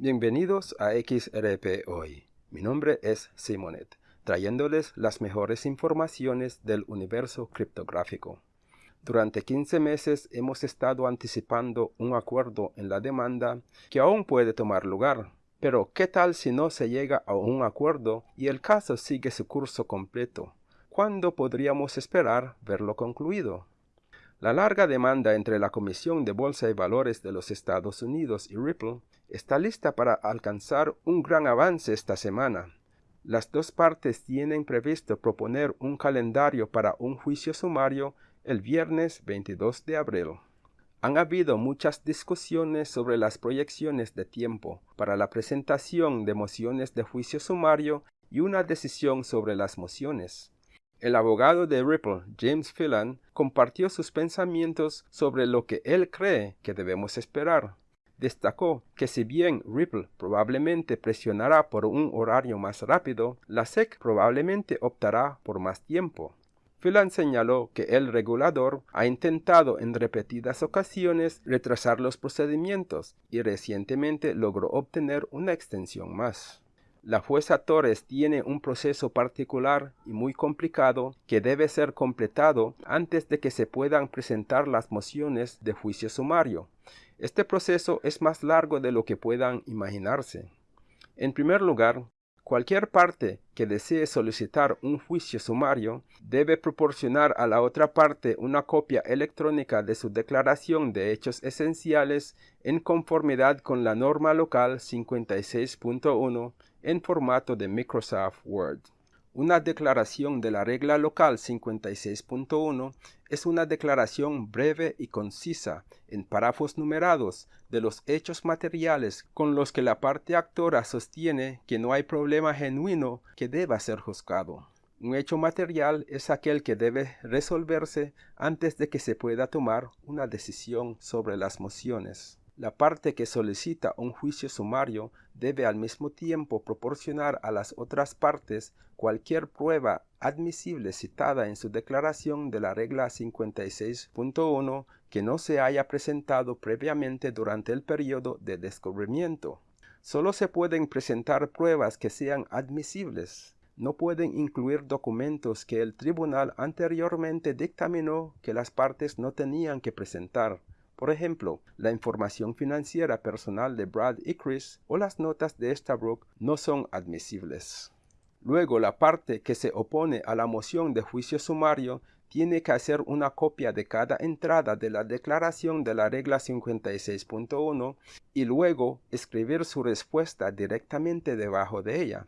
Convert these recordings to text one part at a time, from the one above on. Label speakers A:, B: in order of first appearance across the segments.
A: Bienvenidos a XRP Hoy. Mi nombre es Simonet, trayéndoles las mejores informaciones del universo criptográfico. Durante 15 meses hemos estado anticipando un acuerdo en la demanda que aún puede tomar lugar. Pero, ¿qué tal si no se llega a un acuerdo y el caso sigue su curso completo? ¿Cuándo podríamos esperar verlo concluido? La larga demanda entre la Comisión de Bolsa y Valores de los Estados Unidos y Ripple está lista para alcanzar un gran avance esta semana. Las dos partes tienen previsto proponer un calendario para un juicio sumario el viernes 22 de abril. Han habido muchas discusiones sobre las proyecciones de tiempo para la presentación de mociones de juicio sumario y una decisión sobre las mociones. El abogado de Ripple, James Phelan, compartió sus pensamientos sobre lo que él cree que debemos esperar. Destacó que si bien Ripple probablemente presionará por un horario más rápido, la SEC probablemente optará por más tiempo. Phelan señaló que el regulador ha intentado en repetidas ocasiones retrasar los procedimientos y recientemente logró obtener una extensión más. La jueza Torres tiene un proceso particular y muy complicado que debe ser completado antes de que se puedan presentar las mociones de juicio sumario. Este proceso es más largo de lo que puedan imaginarse. En primer lugar, Cualquier parte que desee solicitar un juicio sumario debe proporcionar a la otra parte una copia electrónica de su declaración de hechos esenciales en conformidad con la norma local 56.1 en formato de Microsoft Word. Una declaración de la regla local 56.1 es una declaración breve y concisa, en párrafos numerados, de los hechos materiales con los que la parte actora sostiene que no hay problema genuino que deba ser juzgado. Un hecho material es aquel que debe resolverse antes de que se pueda tomar una decisión sobre las mociones. La parte que solicita un juicio sumario debe al mismo tiempo proporcionar a las otras partes cualquier prueba admisible citada en su declaración de la regla 56.1 que no se haya presentado previamente durante el periodo de descubrimiento. Solo se pueden presentar pruebas que sean admisibles. No pueden incluir documentos que el tribunal anteriormente dictaminó que las partes no tenían que presentar. Por ejemplo, la información financiera personal de Brad y Chris o las notas de Estabrook no son admisibles. Luego, la parte que se opone a la moción de juicio sumario tiene que hacer una copia de cada entrada de la declaración de la regla 56.1 y luego escribir su respuesta directamente debajo de ella.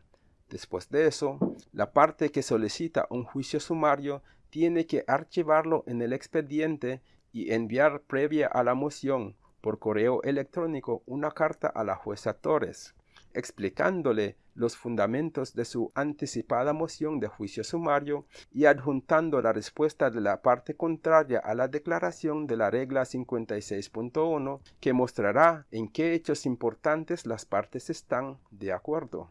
A: Después de eso, la parte que solicita un juicio sumario tiene que archivarlo en el expediente y enviar previa a la moción por correo electrónico una carta a la jueza Torres, explicándole los fundamentos de su anticipada moción de juicio sumario y adjuntando la respuesta de la parte contraria a la declaración de la regla 56.1 que mostrará en qué hechos importantes las partes están de acuerdo.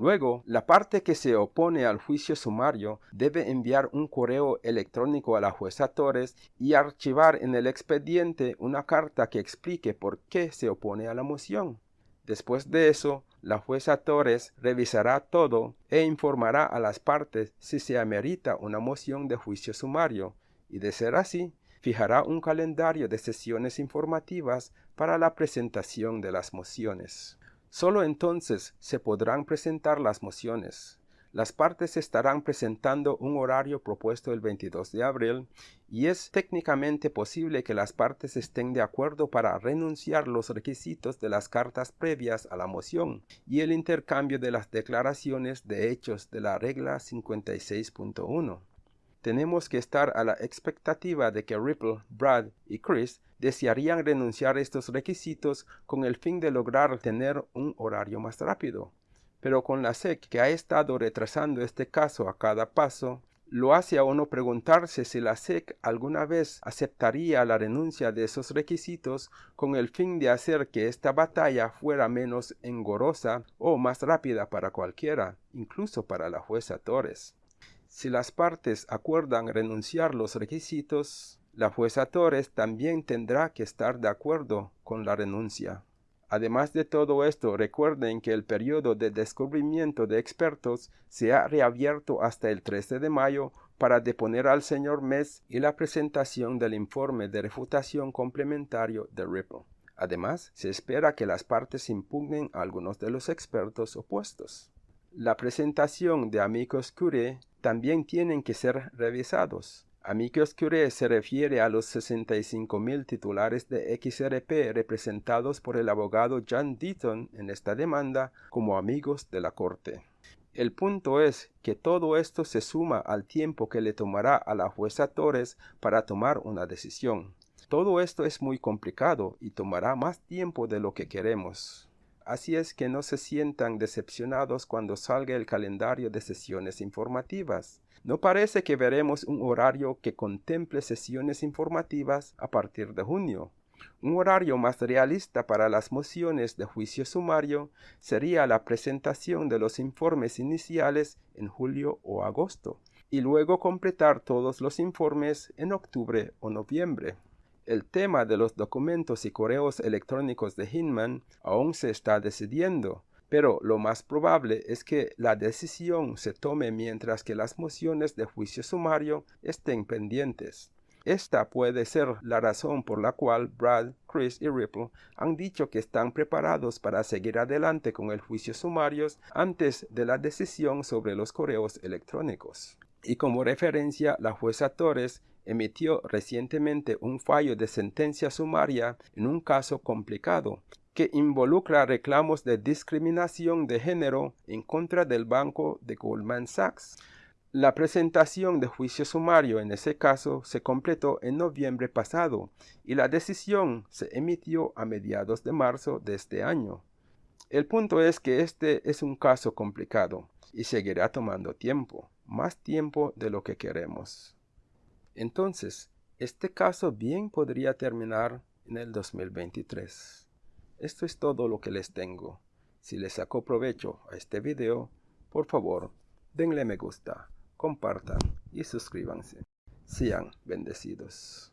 A: Luego, la parte que se opone al juicio sumario debe enviar un correo electrónico a la jueza Torres y archivar en el expediente una carta que explique por qué se opone a la moción. Después de eso, la jueza Torres revisará todo e informará a las partes si se amerita una moción de juicio sumario, y de ser así, fijará un calendario de sesiones informativas para la presentación de las mociones. Solo entonces se podrán presentar las mociones. Las partes estarán presentando un horario propuesto el 22 de abril y es técnicamente posible que las partes estén de acuerdo para renunciar los requisitos de las cartas previas a la moción y el intercambio de las declaraciones de hechos de la regla 56.1 tenemos que estar a la expectativa de que Ripple, Brad y Chris desearían renunciar a estos requisitos con el fin de lograr tener un horario más rápido. Pero con la SEC que ha estado retrasando este caso a cada paso, lo hace a uno preguntarse si la SEC alguna vez aceptaría la renuncia de esos requisitos con el fin de hacer que esta batalla fuera menos engorrosa o más rápida para cualquiera, incluso para la jueza Torres. Si las partes acuerdan renunciar los requisitos, la jueza Torres también tendrá que estar de acuerdo con la renuncia. Además de todo esto, recuerden que el periodo de descubrimiento de expertos se ha reabierto hasta el 13 de mayo para deponer al señor Mess y la presentación del informe de refutación complementario de Ripple. Además, se espera que las partes impugnen a algunos de los expertos opuestos. La presentación de amicus curiae también tienen que ser revisados. Amicus Curiae se refiere a los 65.000 titulares de XRP representados por el abogado John Deaton en esta demanda como amigos de la Corte. El punto es que todo esto se suma al tiempo que le tomará a la jueza Torres para tomar una decisión. Todo esto es muy complicado y tomará más tiempo de lo que queremos. Así es que no se sientan decepcionados cuando salga el calendario de sesiones informativas. No parece que veremos un horario que contemple sesiones informativas a partir de junio. Un horario más realista para las mociones de juicio sumario sería la presentación de los informes iniciales en julio o agosto, y luego completar todos los informes en octubre o noviembre. El tema de los documentos y correos electrónicos de Hinman aún se está decidiendo, pero lo más probable es que la decisión se tome mientras que las mociones de juicio sumario estén pendientes. Esta puede ser la razón por la cual Brad, Chris y Ripple han dicho que están preparados para seguir adelante con el juicio sumario antes de la decisión sobre los correos electrónicos. Y como referencia, la jueza Torres emitió recientemente un fallo de sentencia sumaria en un caso complicado que involucra reclamos de discriminación de género en contra del banco de Goldman Sachs. La presentación de juicio sumario en ese caso se completó en noviembre pasado y la decisión se emitió a mediados de marzo de este año. El punto es que este es un caso complicado y seguirá tomando tiempo, más tiempo de lo que queremos. Entonces, este caso bien podría terminar en el 2023. Esto es todo lo que les tengo. Si les sacó provecho a este video, por favor, denle me gusta, compartan y suscríbanse. Sean bendecidos.